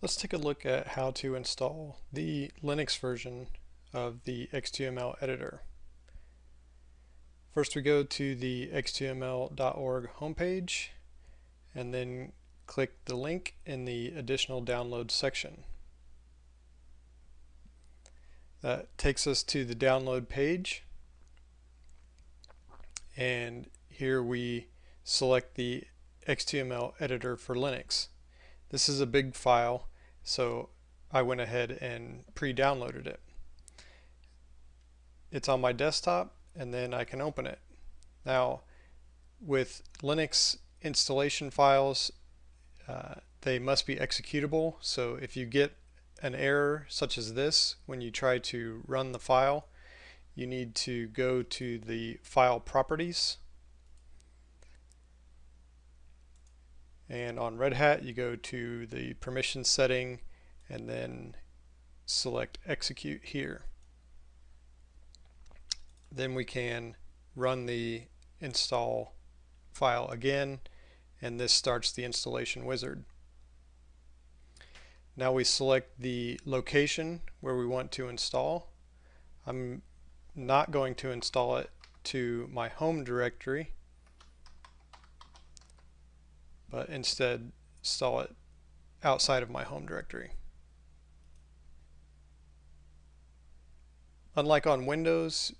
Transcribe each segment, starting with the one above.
Let's take a look at how to install the Linux version of the XTML editor. First we go to the xtml.org homepage and then click the link in the additional download section. That takes us to the download page and here we select the XTML editor for Linux. This is a big file, so I went ahead and pre-downloaded it. It's on my desktop, and then I can open it. Now, with Linux installation files, uh, they must be executable, so if you get an error such as this when you try to run the file, you need to go to the file properties and on Red Hat you go to the permission setting and then select execute here. Then we can run the install file again and this starts the installation wizard. Now we select the location where we want to install. I'm not going to install it to my home directory but instead install it outside of my home directory. Unlike on Windows,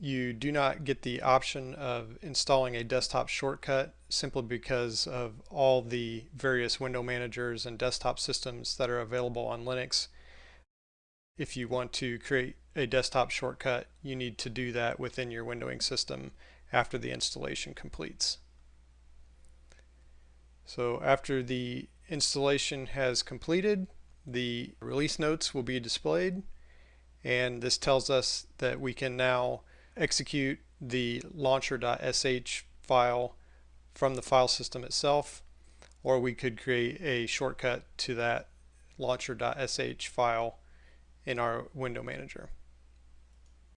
you do not get the option of installing a desktop shortcut simply because of all the various window managers and desktop systems that are available on Linux. If you want to create a desktop shortcut, you need to do that within your windowing system after the installation completes. So after the installation has completed, the release notes will be displayed and this tells us that we can now execute the launcher.sh file from the file system itself or we could create a shortcut to that launcher.sh file in our window manager.